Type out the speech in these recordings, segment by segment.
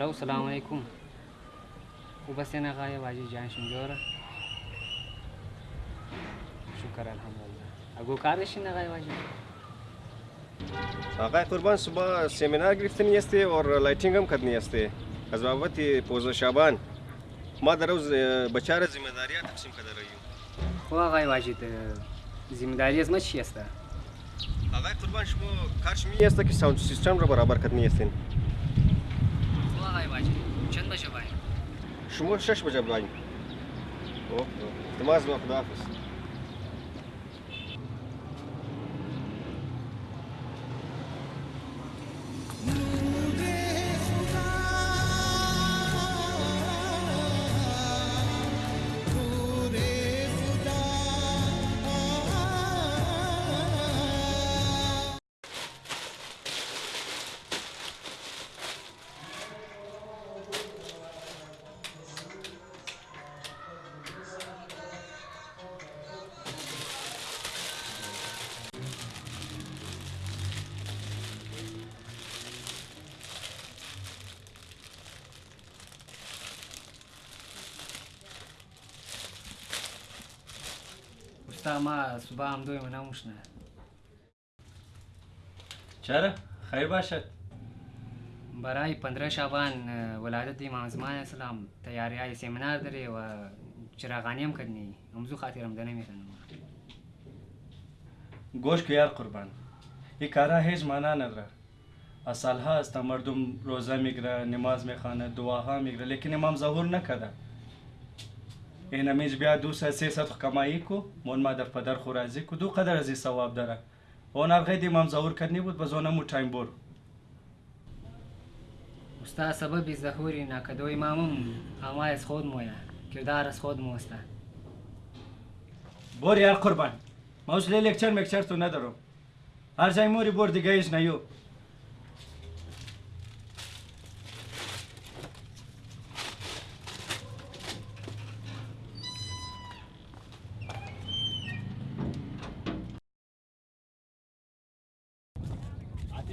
هلو السلام علیکم هستی آقای واجی جان شنجوره شکر الحمدلله اگو کار داشتین آقای واجی آقای قربان صبح سمینار گرفتنی هستی اور لایتینگ هم کردنی هستی از بابت پوز شعبان ما در روز بچار ذمہ داریاں تقسیم کرده رہی ہوں خب آقای ذمہ داری از ما چی است آقای قربان شما کارش می هست که ساوند سیستم را برابر کردنی هستین خب آقای چند بشه باید شما شش بجه بلاین اوه تماز با خداحافظ استا ما صبح هم دوی منم مشنه چرا خیر باشد برای پندره شعبان ولادت امام زمان اسلام تیاری های سمینار داره و چراغانی هم کردنی. امزو خاطر رمضانه میکنم گوش که یار قربان. این کارا هیچ معنا نداره. از سالها است تا مردم روزه میگیره نماز میخوانه دعاها میگیره لیکن امام ظهور نکده این امیج بیا دو سه سه ست کمایی کو مون مادر پدر خو راضی کو دو قدر از ثواب داره اون الغید امام ظهور کردنی بود بزونه مو تایم بور استا سبب ظهوری نکدو امامم اما از خود مویا کردار از خود موستا بور یار قربان ما اصلا لکچر مکچر تو ندارم هر جای موری بور دیگه ایش نیو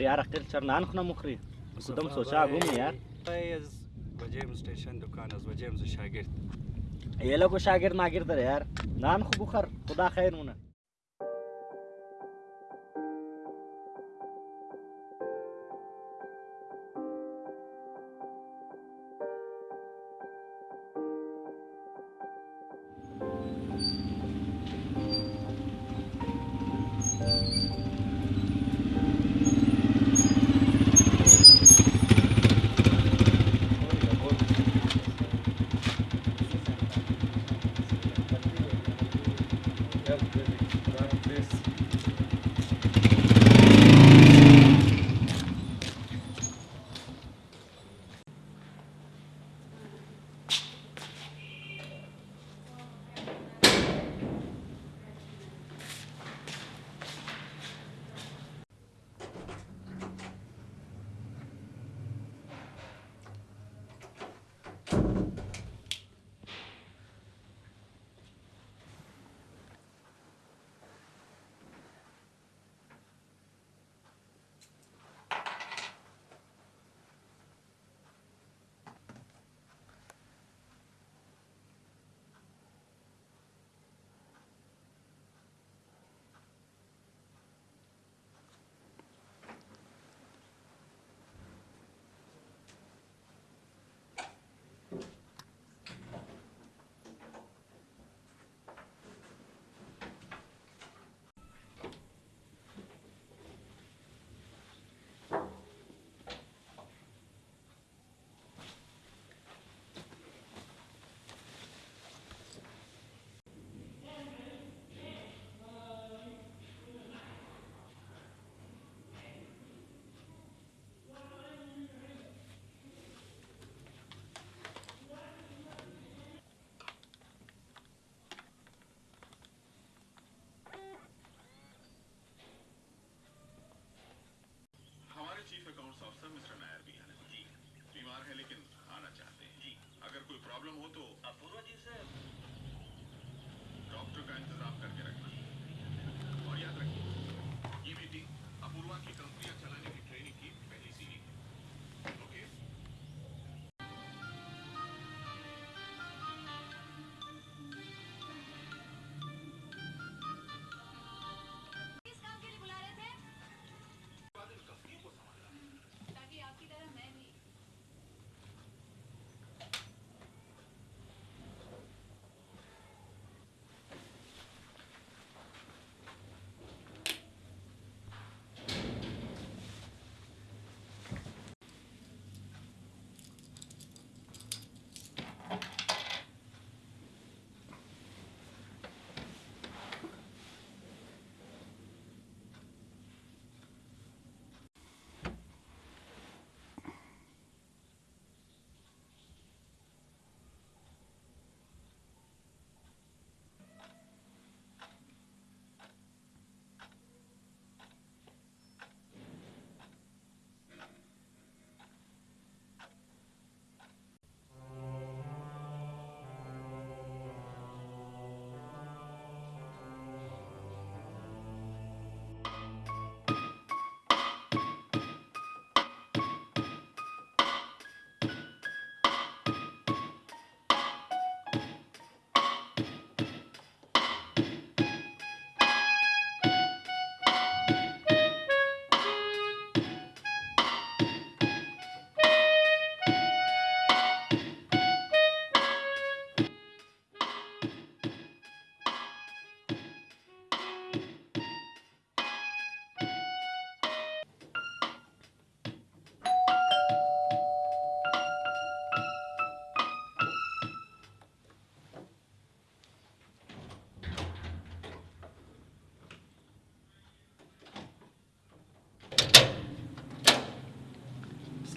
بخاری یار اقل چر نان خنا مخری کدام سوچا گم یار از وجیم استیشن دکان از وجیم ز شاگرد یه لگو شاگرد داره یار نان خو بخار خدا کبھی پرابلم ہو تو اپورا جی ڈاکٹر کا انتظام کر کے رکھنا۔ اور یاد رکھیں یہ میٹنگ اپوروا کی کم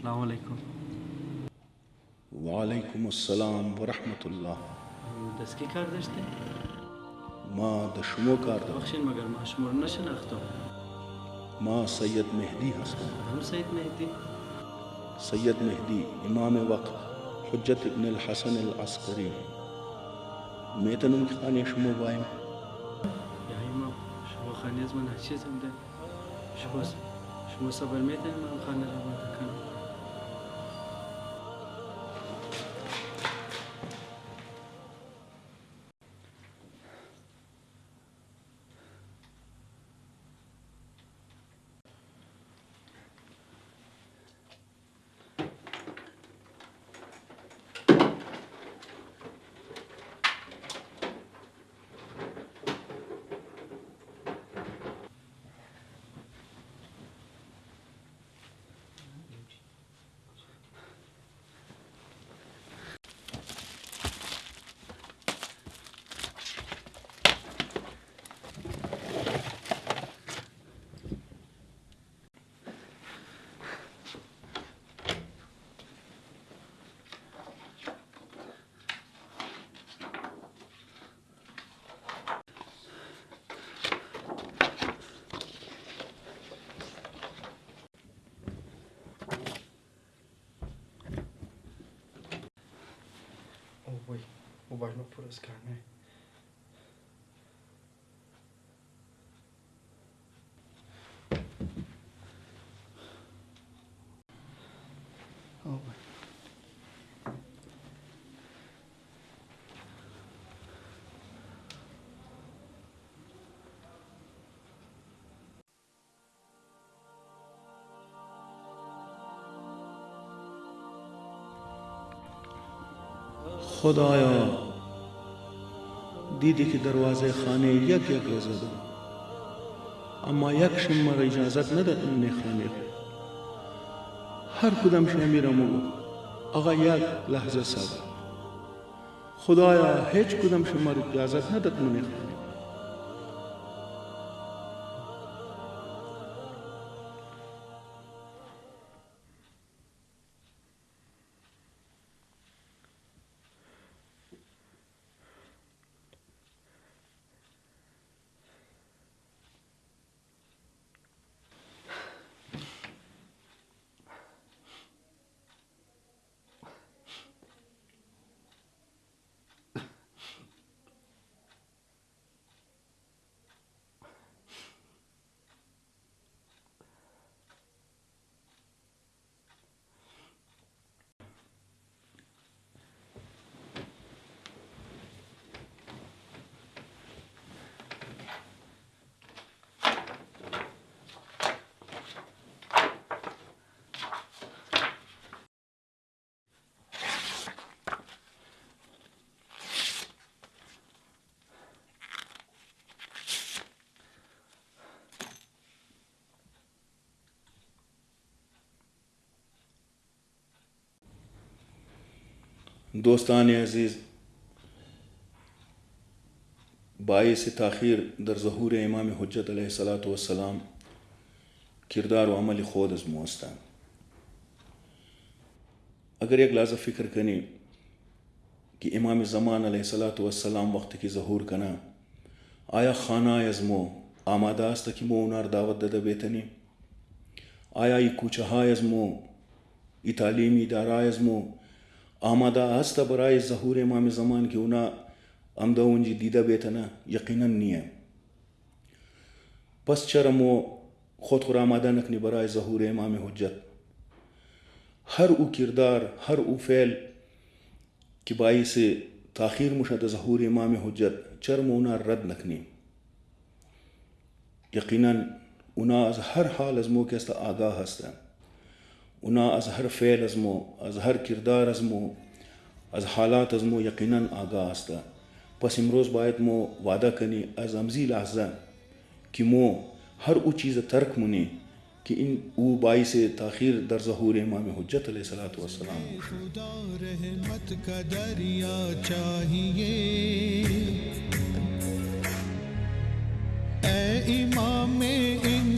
السلام علیکم۔ وعلیکم السلام ورحمت الله دسکی کار داشته ما د شما کار دارم بخشین مگر ما شما رو نشناختم ما سید مهدی هستم هم سید مهدی؟ سید مهدی امام وقت حجت ابن الحسن العسکری۔ میتونم که خانه شما بایم یا امام شما خانه از من هرچی زنده شما شما صبر میتونید من خانه را کنم او وای موبایل ما پر از خدایا، دیدی که دروازه خانه یک یک را زدم اما یک شم مرا اجازت نده من خانه هر کدام شمیرم و آقا یک لحظه صبر. خدایا، هیچ کدام شما را اجازت نده من خانه دوستان عزیز، باعث تاخیر در ظهور امام حجت علیه الصلاة والسلام کردار و عمل خود از موستان اگر یک لحظه فکر کنی کہ امام زمان علیہ الصلاۃ والسلام وقت کی ظہور کنا، آیا خانہ ازمو آمادہ است کہ مو انار دعوت دد بیتنی؟ آیا ای کوچہ ازمو ای تعلیمی ادارہ ازمو آمادہ است برائے ظہور امام زمان کی انا امدہ اونجی دیدہ بیتنا یقیناً نہیں ہے۔ پس چرمو خود خور آمادہ نکنی برائے ظہور امام حجت۔ ہر او کردار، ہر او فعل کہ باعث تاخیر مشد ظہور امام حجت چرم اونا رد نکنی۔ یقیناً اونا از هر حال از مو که است آگاه هستن اونا از هر فعل از مو، از هر کردار از مو، از حالات از مو یقیناً آگاه هستن پس امروز باید مو وعده کنی از امزی لحظه که مو هر او چیز ترک منی کہ ان او باعث تاخیر در ظہور امام حجت علیہ الصلوۃ والسلام۔ خدا رحمت کا دریا چاہیے۔ اے امام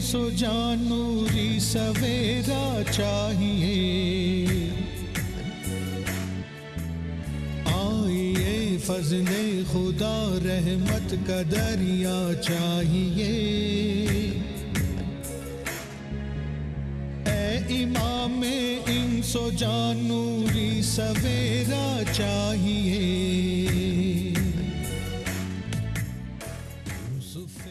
انس و جانوری سویرا چاہیے۔ آئیے فضل خدا رحمت کا دریا چاہیے۔ اے امام انس و جانوری سویرا چاہیے۔